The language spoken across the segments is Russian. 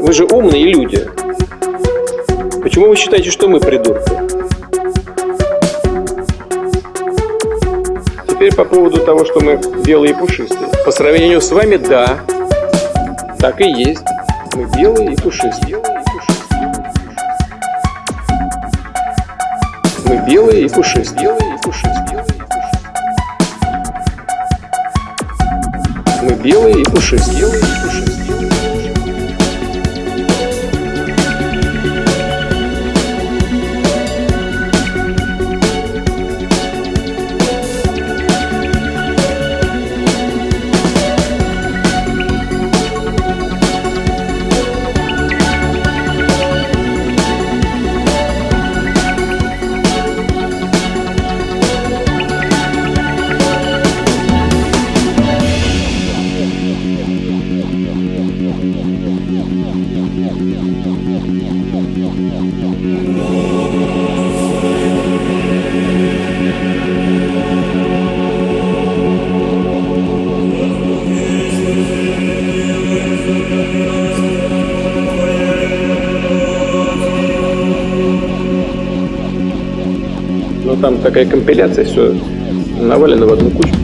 Вы же умные люди. Почему вы считаете, что мы придурки? Теперь по поводу того, что мы белые и пушистые. По сравнению с вами, да, так и есть. Мы белые и пушистые. Мы белые и пушистые. Белые и пушистые. Белые и пушистые. Белые и пушистые. Но там такая компиляция, все навалено в одну кучу.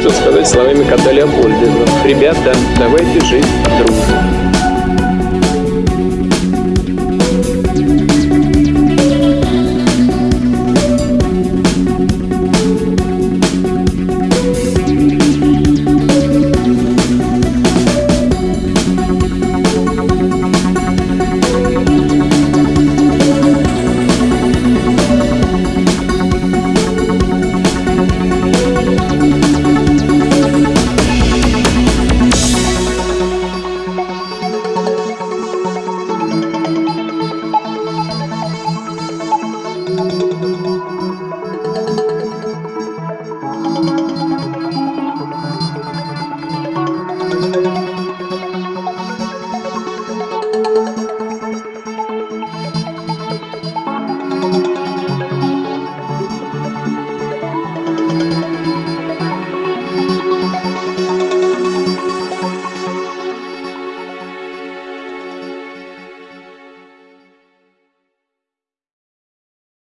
Что сказать словами кота Леопольда? Ребята, давайте жить дружно.